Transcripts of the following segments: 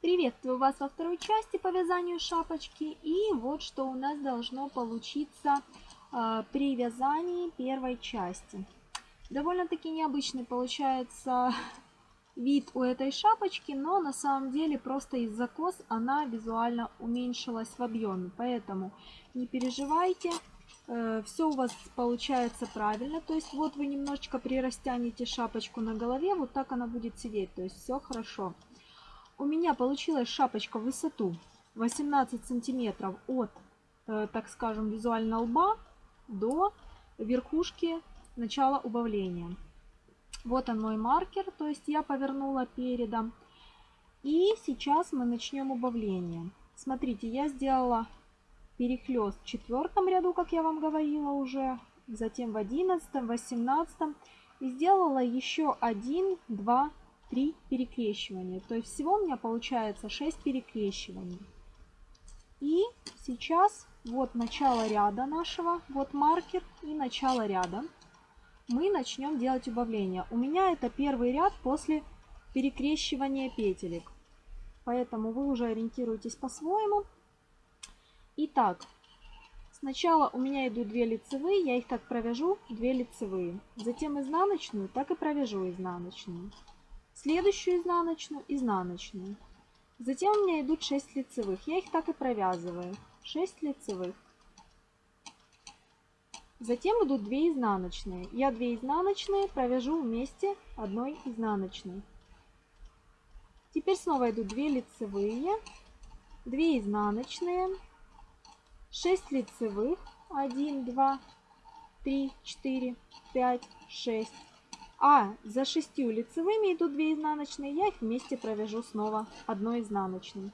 Приветствую вас во второй части по вязанию шапочки. И вот что у нас должно получиться э, при вязании первой части. Довольно-таки необычный получается вид у этой шапочки, но на самом деле просто из-за кос она визуально уменьшилась в объеме. Поэтому не переживайте, э, все у вас получается правильно. То есть вот вы немножечко прирастянете шапочку на голове, вот так она будет сидеть. То есть все хорошо. У меня получилась шапочка в высоту 18 сантиметров от, э, так скажем, визуально лба до верхушки начала убавления. Вот он мой маркер, то есть я повернула передом. И сейчас мы начнем убавление. Смотрите, я сделала перехлест в четвертом ряду, как я вам говорила уже, затем в одиннадцатом, восемнадцатом. И сделала еще один, два, три перекрещивания. То есть всего у меня получается 6 перекрещиваний. И сейчас вот начало ряда нашего, вот маркер и начало ряда мы начнем делать убавление. У меня это первый ряд после перекрещивания петелек. Поэтому вы уже ориентируетесь по-своему. Итак, сначала у меня идут 2 лицевые, я их так провяжу, 2 лицевые. Затем изнаночную, так и провяжу изнаночную. Следующую изнаночную, изнаночную. Затем у меня идут 6 лицевых, я их так и провязываю. 6 лицевых. Затем идут 2 изнаночные. Я 2 изнаночные провяжу вместе одной изнаночной. Теперь снова идут 2 лицевые, 2 изнаночные, 6 лицевых, 1, 2, 3, 4, 5, 6. А за 6 лицевыми идут 2 изнаночные, я их вместе провяжу снова одной изнаночной.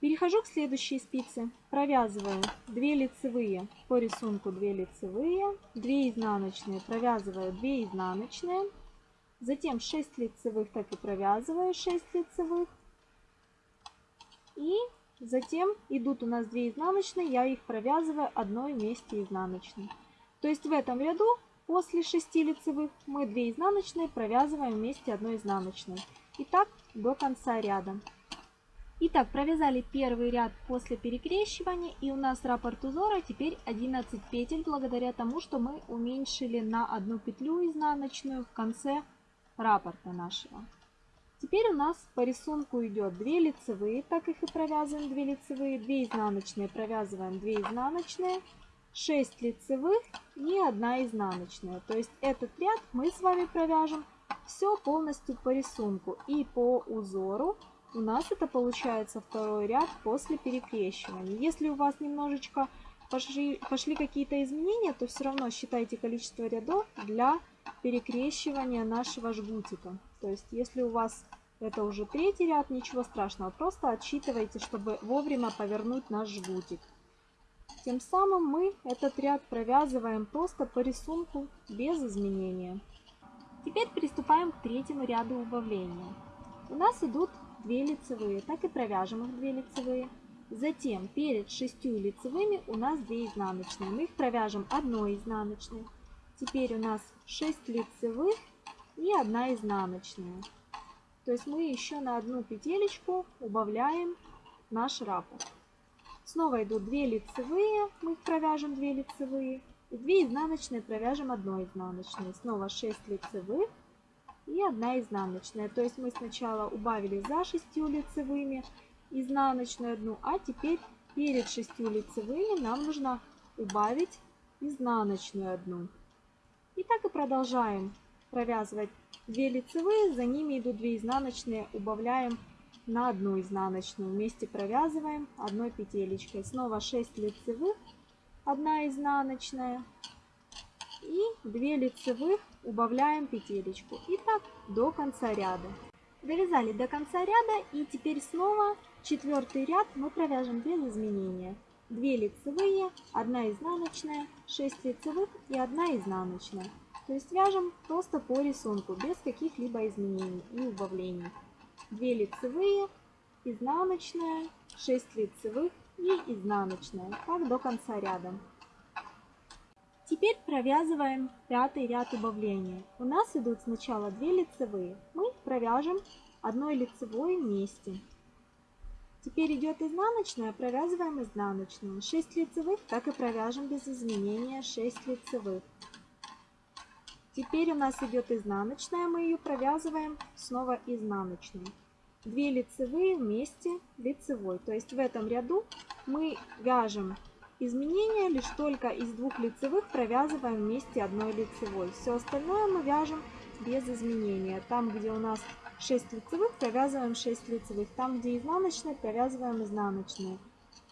Перехожу к следующей спице. Провязываю 2 лицевые по рисунку 2 лицевые, 2 изнаночные, провязываю 2 изнаночные, затем 6 лицевых так и провязываю 6 лицевых. И затем идут у нас 2 изнаночные, я их провязываю одной вместе изнаночной. То есть в этом ряду после 6 лицевых мы 2 изнаночные провязываем вместе одной изнаночной. И так до конца ряда. Итак, провязали первый ряд после перекрещивания и у нас раппорт узора теперь 11 петель благодаря тому, что мы уменьшили на одну петлю изнаночную в конце раппорта нашего. Теперь у нас по рисунку идет 2 лицевые, так их и провязываем 2 лицевые, 2 изнаночные провязываем 2 изнаночные, 6 лицевых и 1 изнаночная. То есть этот ряд мы с вами провяжем все полностью по рисунку и по узору у нас это получается второй ряд после перекрещивания. Если у вас немножечко пошли, пошли какие-то изменения, то все равно считайте количество рядов для перекрещивания нашего жгутика. То есть если у вас это уже третий ряд, ничего страшного, просто отсчитывайте, чтобы вовремя повернуть наш жгутик. Тем самым мы этот ряд провязываем просто по рисунку без изменения. Теперь приступаем к третьему ряду убавления. У нас идут 2 лицевые, так и провяжем их 2 лицевые. Затем перед 6 лицевыми у нас 2 изнаночные. Мы их провяжем 1 изнаночной. Теперь у нас 6 лицевых и 1 изнаночная. То есть мы еще на одну петелечку убавляем наш раппорт. Снова идут 2 лицевые, мы их провяжем 2 лицевые. И 2 изнаночные провяжем 1 изнаночной. Снова 6 лицевых и 1 изнаночная. То есть мы сначала убавили за 6 лицевыми изнаночную одну, а теперь перед 6 лицевыми нам нужно убавить изнаночную одну. И так и продолжаем провязывать 2 лицевые, за ними идут 2 изнаночные, убавляем на одну изнаночную. Вместе провязываем одной петелечкой. Снова 6 лицевых, 1 изнаночная, и 2 лицевых убавляем петелечку. И так до конца ряда. Довязали до конца ряда и теперь снова четвертый ряд мы провяжем без изменения. 2 лицевые, 1 изнаночная, 6 лицевых и 1 изнаночная. То есть вяжем просто по рисунку, без каких-либо изменений и убавлений. 2 лицевые, изнаночная, 6 лицевых и изнаночная. Так до конца ряда. Теперь провязываем пятый ряд убавления. У нас идут сначала 2 лицевые. Мы провяжем одной лицевой вместе. Теперь идет изнаночная, провязываем изнаночную. 6 лицевых, так и провяжем без изменения 6 лицевых. Теперь у нас идет изнаночная, мы ее провязываем снова изнаночную. 2 лицевые вместе лицевой. То есть в этом ряду мы вяжем изменения лишь только из двух лицевых провязываем вместе одной лицевой. Все остальное мы вяжем без изменения. Там, где у нас 6 лицевых, провязываем 6 лицевых. Там, где изнаночные, провязываем изнаночные.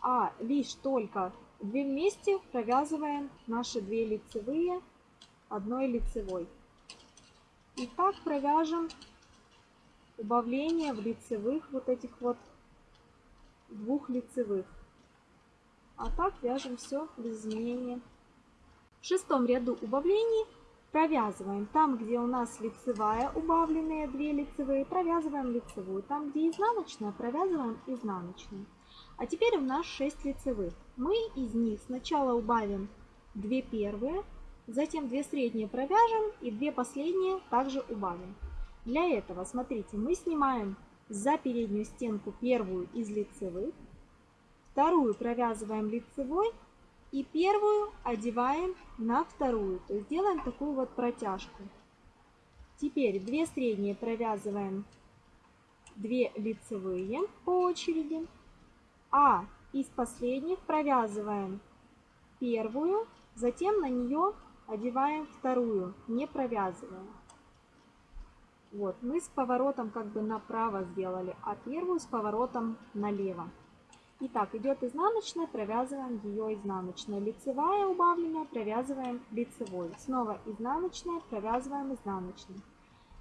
А лишь только 2 вместе провязываем наши 2 лицевые одной лицевой. И так провяжем убавление в лицевых вот этих вот двух лицевых. А так вяжем все без изменения. В шестом ряду убавлений провязываем там, где у нас лицевая, убавленные 2 лицевые, провязываем лицевую. Там, где изнаночная, провязываем изнаночную. А теперь у нас 6 лицевых. Мы из них сначала убавим 2 первые, затем 2 средние провяжем и 2 последние также убавим. Для этого, смотрите, мы снимаем за переднюю стенку первую из лицевых, вторую провязываем лицевой и первую одеваем на вторую. То есть делаем такую вот протяжку. Теперь 2 средние провязываем 2 лицевые по очереди. А из последних провязываем первую, затем на нее одеваем вторую, не провязывая. Вот, мы с поворотом как бы направо сделали, а первую с поворотом налево. Итак, идет изнаночная, провязываем ее изнаночной. Лицевая убавленная, провязываем лицевой. Снова изнаночная, провязываем изнаночной.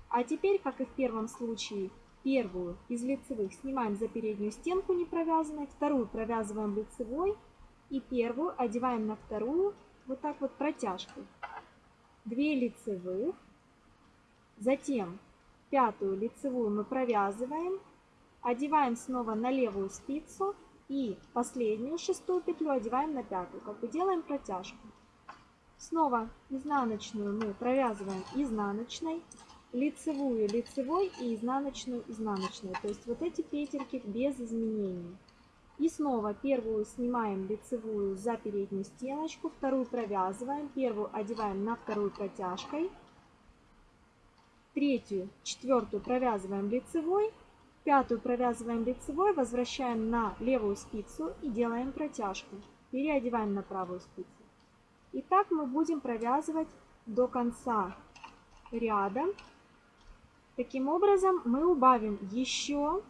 А теперь, как и в первом случае, первую из лицевых снимаем за переднюю стенку не провязанной, вторую провязываем лицевой и первую одеваем на вторую вот так вот протяжкой. Две лицевых, затем пятую лицевую мы провязываем, одеваем снова на левую спицу и последнюю шестую петлю одеваем на пятую, как бы делаем протяжку. Снова изнаночную мы провязываем изнаночной, лицевую лицевой и изнаночную изнаночной. То есть вот эти петельки без изменений. И снова первую снимаем лицевую за переднюю стеночку, вторую провязываем, первую одеваем на вторую протяжкой, третью, четвертую провязываем лицевой, Пятую провязываем лицевой, возвращаем на левую спицу и делаем протяжку. Переодеваем на правую спицу. И так мы будем провязывать до конца ряда. Таким образом мы убавим еще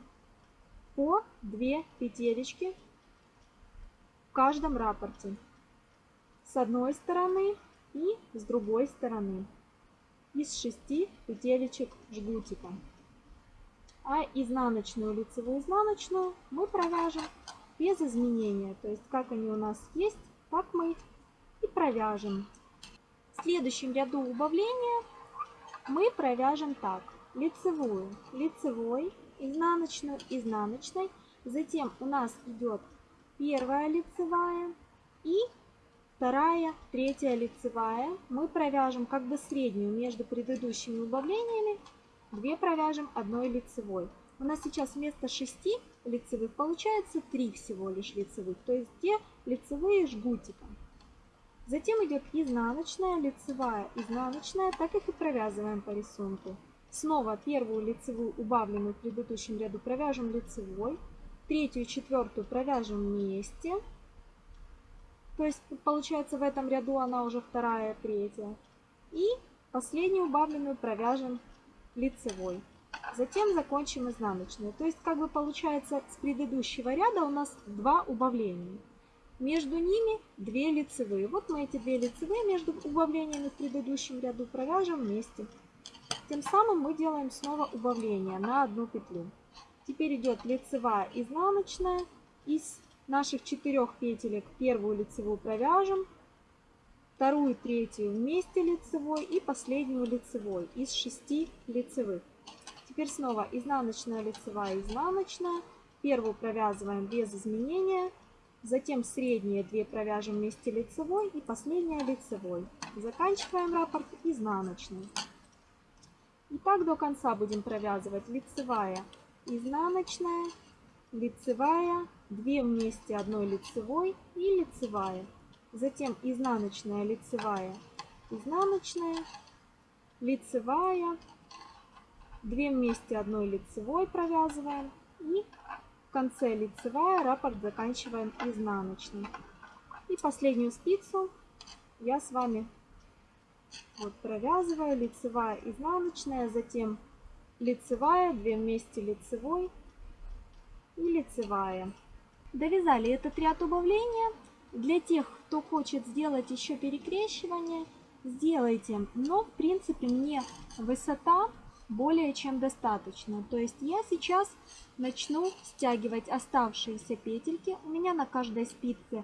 по 2 петелечки в каждом рапорте. С одной стороны и с другой стороны. Из 6 петелечек жгутика а изнаночную лицевую изнаночную мы провяжем без изменения. То есть как они у нас есть, так мы и провяжем. В следующем ряду убавления мы провяжем так. Лицевую, лицевой, изнаночную, изнаночной. Затем у нас идет первая лицевая и вторая, третья лицевая. Мы провяжем как бы среднюю между предыдущими убавлениями 2 провяжем одной лицевой. У нас сейчас вместо 6 лицевых получается 3 всего лишь лицевых, то есть 2 лицевые жгутиком. Затем идет изнаночная, лицевая, изнаночная, так их и провязываем по рисунку. Снова первую лицевую убавленную в предыдущем ряду провяжем лицевой, третью и четвертую провяжем вместе. То есть получается в этом ряду она уже вторая, третья. И последнюю убавленную провяжем лицевой. Затем закончим изнаночную. То есть как бы получается с предыдущего ряда у нас два убавления. Между ними две лицевые. Вот мы эти две лицевые между убавлениями в предыдущем ряду провяжем вместе. Тем самым мы делаем снова убавление на одну петлю. Теперь идет лицевая изнаночная. Из наших четырех петелек первую лицевую провяжем, вторую, третью вместе лицевой и последнюю лицевой из шести лицевых. Теперь снова изнаночная лицевая изнаночная. Первую провязываем без изменения, затем средние две провяжем вместе лицевой и последняя лицевой. Заканчиваем раппорт изнаночной. И так до конца будем провязывать лицевая, изнаночная, лицевая, 2 вместе одной лицевой и лицевая. Затем изнаночная, лицевая, изнаночная, лицевая, 2 вместе одной лицевой провязываем и в конце лицевая, раппорт заканчиваем изнаночной. И последнюю спицу я с вами вот провязываю лицевая, изнаночная, затем лицевая, 2 вместе лицевой и лицевая. Довязали этот ряд убавления. Для тех, кто хочет сделать еще перекрещивание, сделайте. Но в принципе мне высота более чем достаточно. То есть я сейчас начну стягивать оставшиеся петельки. У меня на каждой спице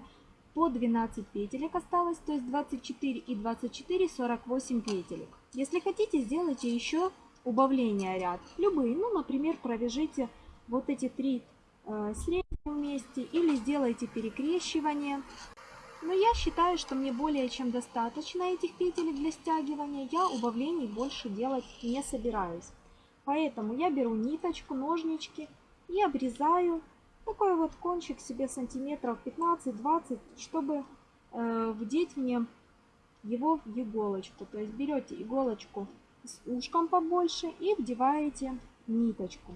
по 12 петелек осталось, то есть 24 и 24, 48 петелек. Если хотите, сделайте еще убавление ряд. Любые, ну, например, провяжите вот эти три э, средние вместе или сделайте перекрещивание. Но я считаю, что мне более чем достаточно этих петелек для стягивания. Я убавлений больше делать не собираюсь. Поэтому я беру ниточку, ножнички и обрезаю такой вот кончик себе сантиметров 15-20, чтобы э, вдеть мне его в иголочку. То есть берете иголочку с ушком побольше и вдеваете ниточку.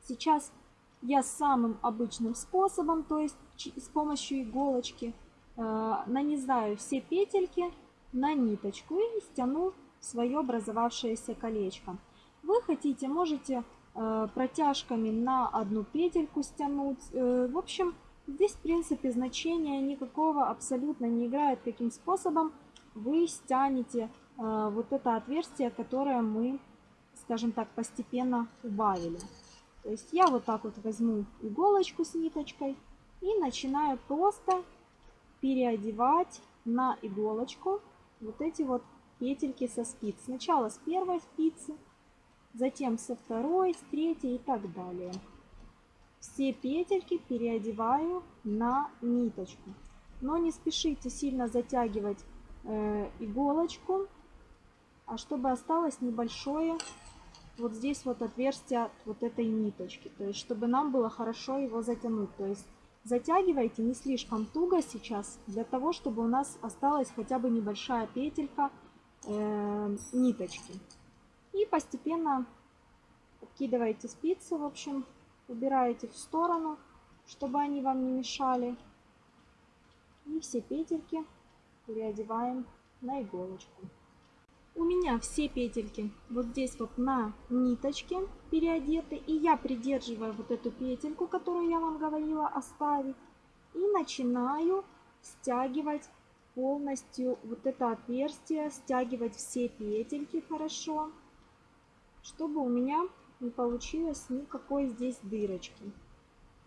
Сейчас я самым обычным способом, то есть с помощью иголочки, э, нанизаю все петельки на ниточку и стяну свое образовавшееся колечко. Вы хотите, можете протяжками на одну петельку стянуть. Э, в общем, здесь в принципе значения никакого абсолютно не играет, каким способом вы стянете э, вот это отверстие, которое мы, скажем так, постепенно убавили. То есть я вот так вот возьму иголочку с ниточкой и начинаю просто переодевать на иголочку вот эти вот петельки со спиц. Сначала с первой спицы, затем со второй, с третьей и так далее. Все петельки переодеваю на ниточку. Но не спешите сильно затягивать э, иголочку, а чтобы осталось небольшое вот здесь вот отверстие от вот этой ниточки. То есть, чтобы нам было хорошо его затянуть. То есть, затягивайте не слишком туго сейчас, для того, чтобы у нас осталась хотя бы небольшая петелька э, ниточки. И постепенно откидываете спицы, в общем, убираете в сторону, чтобы они вам не мешали. И все петельки переодеваем на иголочку. У меня все петельки вот здесь вот на ниточке переодеты. И я придерживаю вот эту петельку, которую я вам говорила оставить. И начинаю стягивать полностью вот это отверстие, стягивать все петельки хорошо чтобы у меня не получилось никакой здесь дырочки.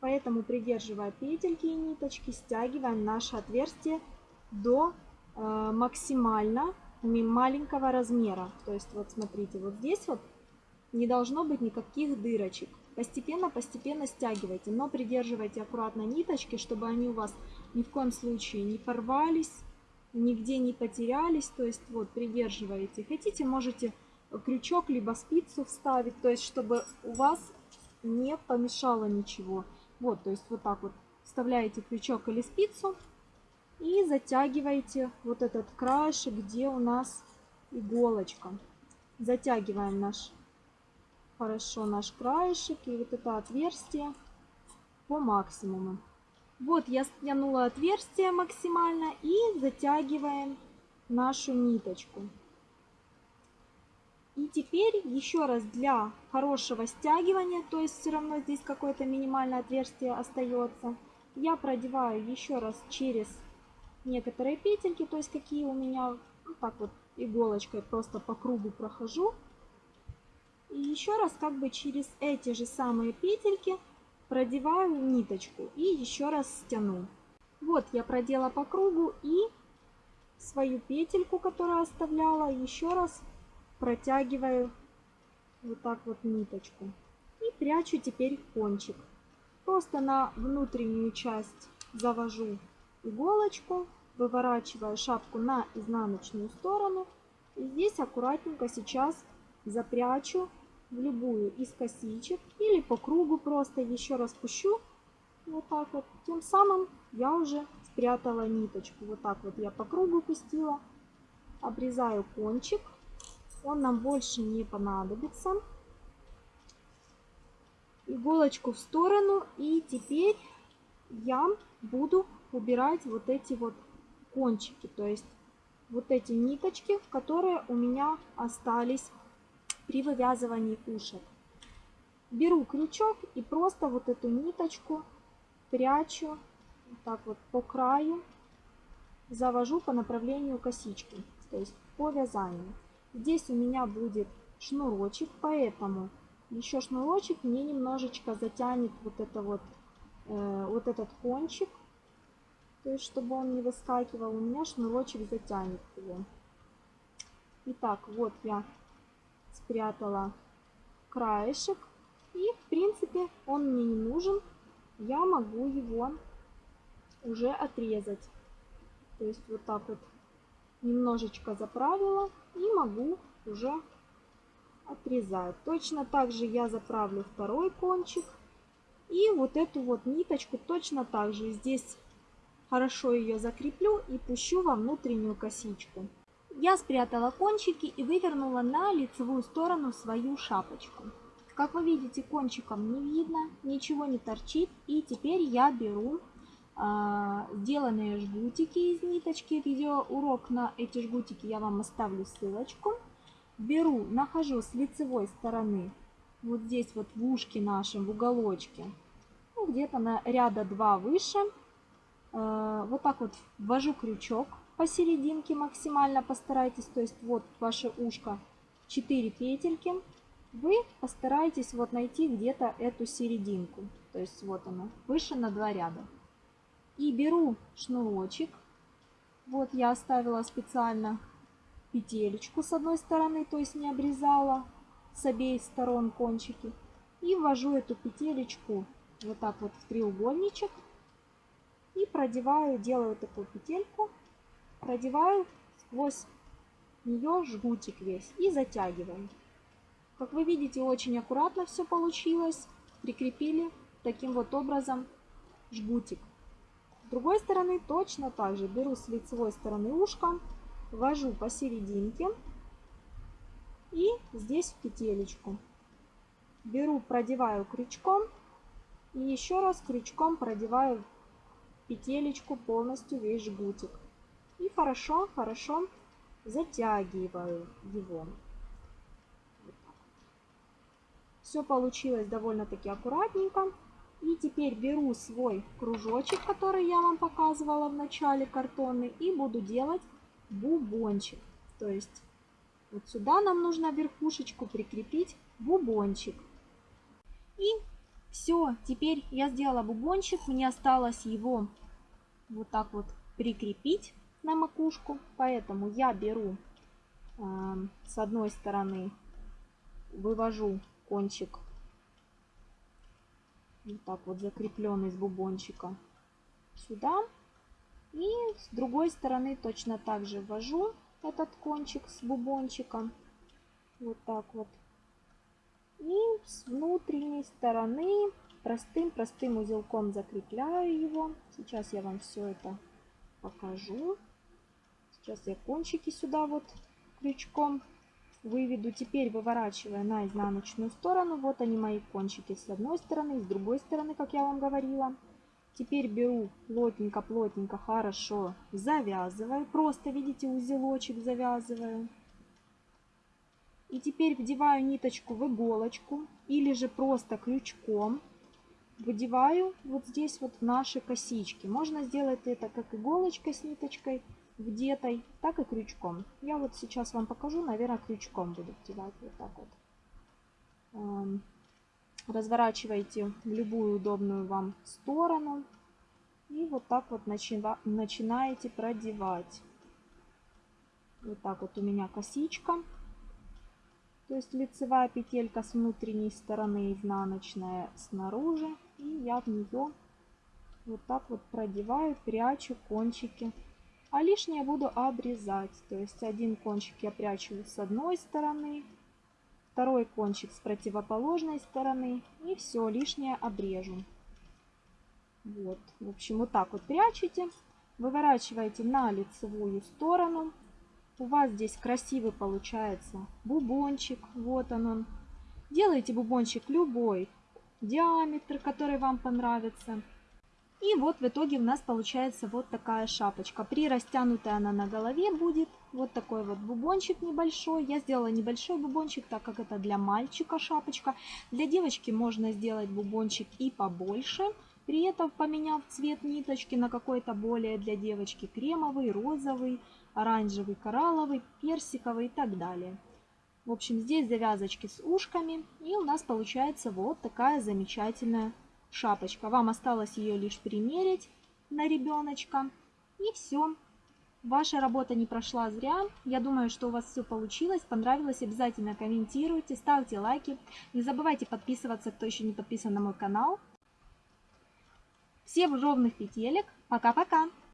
Поэтому, придерживая петельки и ниточки, стягиваем наше отверстие до э, максимально маленького размера. То есть, вот смотрите, вот здесь вот не должно быть никаких дырочек. Постепенно-постепенно стягивайте, но придерживайте аккуратно ниточки, чтобы они у вас ни в коем случае не порвались, нигде не потерялись. То есть, вот, придерживаете. Хотите, можете крючок, либо спицу вставить, то есть чтобы у вас не помешало ничего. Вот, то есть вот так вот вставляете крючок или спицу и затягиваете вот этот краешек, где у нас иголочка. Затягиваем наш хорошо наш краешек и вот это отверстие по максимуму. Вот я стянула отверстие максимально и затягиваем нашу ниточку. И теперь еще раз для хорошего стягивания, то есть все равно здесь какое-то минимальное отверстие остается, я продеваю еще раз через некоторые петельки, то есть какие у меня, ну, так вот иголочкой просто по кругу прохожу. И еще раз как бы через эти же самые петельки продеваю ниточку и еще раз стяну. Вот я продела по кругу и свою петельку, которую оставляла, еще раз протягиваю вот так вот ниточку и прячу теперь кончик. Просто на внутреннюю часть завожу иголочку, выворачиваю шапку на изнаночную сторону. И здесь аккуратненько сейчас запрячу в любую из косичек или по кругу просто еще раз пущу. Вот так вот. Тем самым я уже спрятала ниточку. Вот так вот я по кругу пустила. Обрезаю кончик. Он нам больше не понадобится. Иголочку в сторону. И теперь я буду убирать вот эти вот кончики. То есть вот эти ниточки, которые у меня остались при вывязывании ушек. Беру крючок и просто вот эту ниточку прячу вот так вот по краю, завожу по направлению косички, то есть по вязанию. Здесь у меня будет шнурочек, поэтому еще шнурочек мне немножечко затянет вот это вот, э, вот этот кончик, то есть чтобы он не выскакивал, у меня шнурочек затянет его. Итак, вот я спрятала краешек. И, в принципе, он мне не нужен. Я могу его уже отрезать. То есть вот так вот немножечко заправила и могу уже отрезать. Точно так же я заправлю второй кончик. И вот эту вот ниточку точно так же здесь хорошо ее закреплю и пущу во внутреннюю косичку. Я спрятала кончики и вывернула на лицевую сторону свою шапочку. Как вы видите, кончиком не видно, ничего не торчит. И теперь я беру сделанные жгутики из ниточки. Видеоурок на эти жгутики я вам оставлю ссылочку. Беру, нахожу с лицевой стороны, вот здесь вот в ушке нашем, в уголочке, ну, где-то на ряда 2 выше. Э, вот так вот ввожу крючок посерединке максимально постарайтесь, то есть вот ваше ушко 4 петельки, вы постарайтесь вот найти где-то эту серединку, то есть вот она, выше на 2 ряда. И беру шнурочек, вот я оставила специально петелечку с одной стороны, то есть не обрезала с обеих сторон кончики. И ввожу эту петелечку вот так вот в треугольничек и продеваю, делаю такую петельку продеваю сквозь нее жгутик весь и затягиваем. Как вы видите, очень аккуратно все получилось. Прикрепили таким вот образом жгутик. Другой стороны точно так же беру с лицевой стороны ушка, ввожу посерединке и здесь в петелечку. Беру, продеваю крючком и еще раз крючком продеваю петелечку полностью весь жгутик. И хорошо, хорошо затягиваю его. Все получилось довольно-таки аккуратненько. И теперь беру свой кружочек, который я вам показывала в начале картонный, и буду делать бубончик. То есть вот сюда нам нужно верхушечку прикрепить бубончик. И все, теперь я сделала бубончик, мне осталось его вот так вот прикрепить на макушку. Поэтому я беру э, с одной стороны, вывожу кончик вот так вот закрепленный с бубончика сюда. И с другой стороны точно так же ввожу этот кончик с бубончиком. Вот так вот. И с внутренней стороны простым-простым узелком закрепляю его. Сейчас я вам все это покажу. Сейчас я кончики сюда вот крючком выведу. Теперь выворачивая на изнаночную сторону. Вот они мои кончики с одной стороны, с другой стороны, как я вам говорила. Теперь беру плотненько-плотненько, хорошо завязываю. Просто, видите, узелочек завязываю. И теперь вдеваю ниточку в иголочку или же просто крючком выдеваю вот здесь вот в наши косички. Можно сделать это как иголочкой с ниточкой, вдетой, так и крючком. Я вот сейчас вам покажу, наверное, крючком буду вдевать вот так вот. Эм, разворачивайте в любую удобную вам сторону. И вот так вот начинаете продевать. Вот так вот у меня косичка. То есть лицевая петелька с внутренней стороны, изнаночная снаружи. И я в нее вот так вот продеваю, прячу кончики а лишнее буду обрезать. То есть один кончик я прячу с одной стороны, второй кончик с противоположной стороны и все лишнее обрежу. Вот, в общем, вот так вот прячете, выворачиваете на лицевую сторону. У вас здесь красивый получается бубончик, вот он он. Делайте бубончик любой диаметр, который вам понравится. И вот в итоге у нас получается вот такая шапочка. При растянутой она на голове будет. Вот такой вот бубончик небольшой. Я сделала небольшой бубончик, так как это для мальчика шапочка. Для девочки можно сделать бубончик и побольше. При этом поменяв цвет ниточки на какой-то более для девочки кремовый, розовый, оранжевый, коралловый, персиковый и так далее. В общем, здесь завязочки с ушками. И у нас получается вот такая замечательная шапочка. Вам осталось ее лишь примерить на ребеночка. И все. Ваша работа не прошла зря. Я думаю, что у вас все получилось, понравилось. Обязательно комментируйте, ставьте лайки. Не забывайте подписываться, кто еще не подписан на мой канал. Всем ровных петелек. Пока-пока.